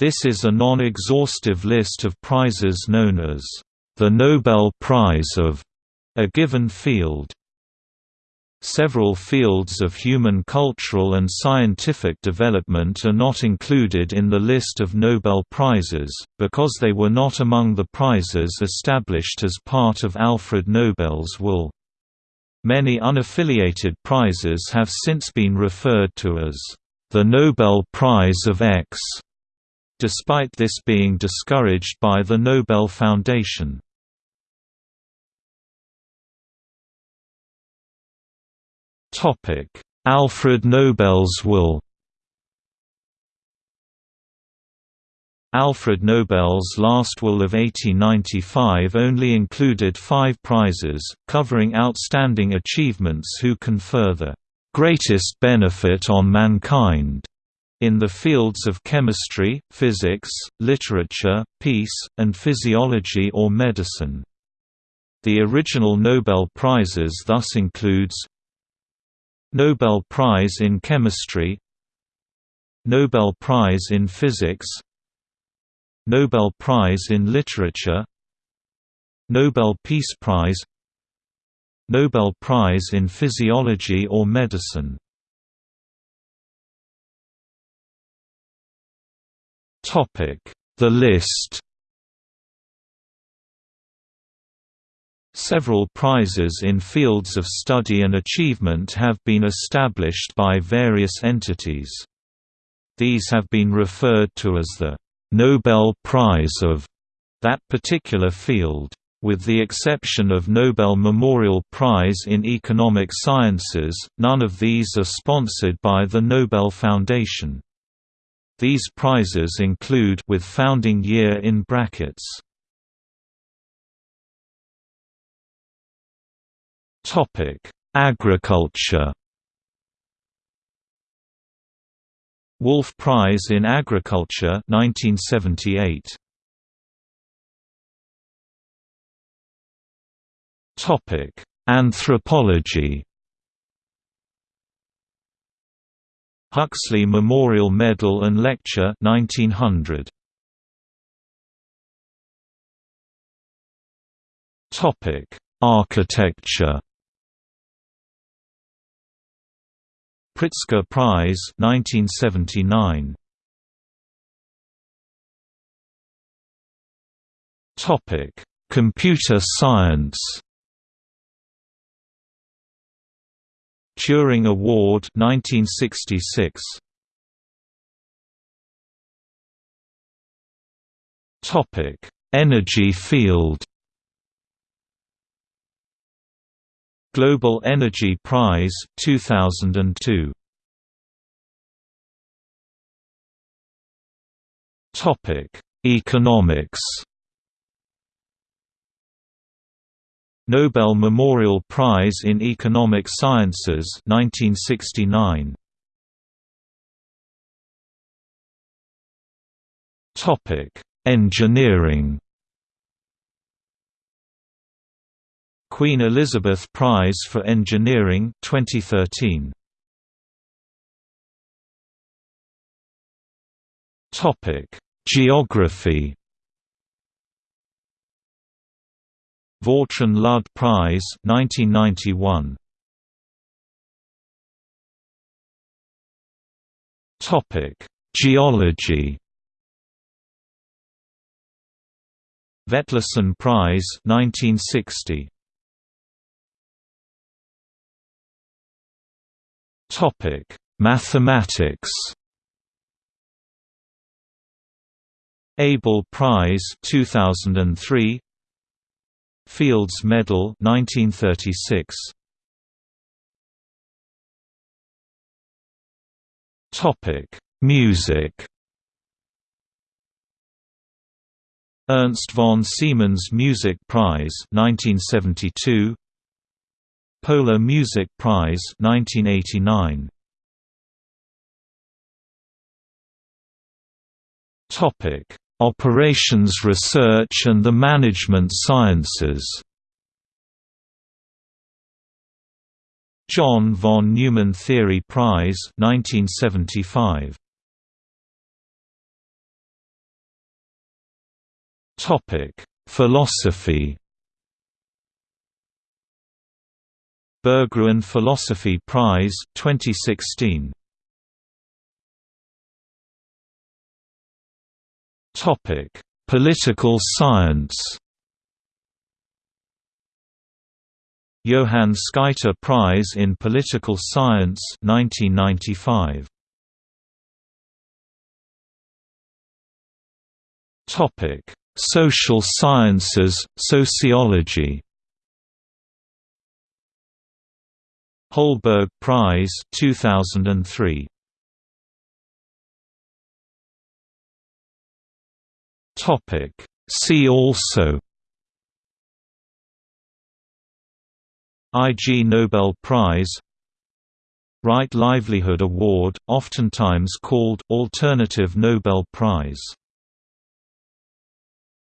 This is a non-exhaustive list of prizes known as the Nobel Prize of a given field. Several fields of human cultural and scientific development are not included in the list of Nobel Prizes, because they were not among the prizes established as part of Alfred Nobel's will. Many unaffiliated prizes have since been referred to as the Nobel Prize of X, despite this being discouraged by the Nobel Foundation. Alfred Nobel's will Alfred Nobel's last will of 1895 only included five prizes, covering outstanding achievements who confer the greatest benefit on mankind in the fields of chemistry, physics, literature, peace, and physiology or medicine. The original Nobel Prizes thus includes Nobel Prize in Chemistry Nobel Prize in Physics Nobel Prize in Literature Nobel Peace Prize Nobel Prize in Physiology or Medicine The list Several prizes in fields of study and achievement have been established by various entities. These have been referred to as the Nobel Prize of that particular field. With the exception of Nobel Memorial Prize in Economic Sciences, none of these are sponsored by the Nobel Foundation. These prizes include with founding year in brackets. Topic: Agriculture. Wolf Prize in Agriculture 1978 Topic Anthropology Huxley Memorial Medal and Lecture 1900 Topic Architecture. Pritzker Prize 1979 Topic Computer Science Turing Award 1966 Topic Energy field. Global Energy Prize 2002 Topic Economics Nobel Memorial Prize in Economic Sciences 1969 Topic Engineering. Queen Elizabeth Prize for Engineering 2013 Topic Geography Vautrin Lud Prize 1991 Topic Geology. Vetlesen Prize 1960 Topic: Mathematics. Abel Prize 2003 Fields Medal 1936 Topic: Music. Ernst von Siemens Music Prize 1972 Polar Music Prize 1989 Topic Operations Research and the Management Sciences John von Neumann Theory Prize 1975 Topic: Philosophy. Berggruen Philosophy Prize 2016. Political science. Johann Skytte Prize in Political Science 1995. Topic: Social Sciences, Sociology. Holberg Prize 2003. Topic. See also Ig Nobel Prize Right Livelihood Award, oftentimes called Alternative Nobel Prize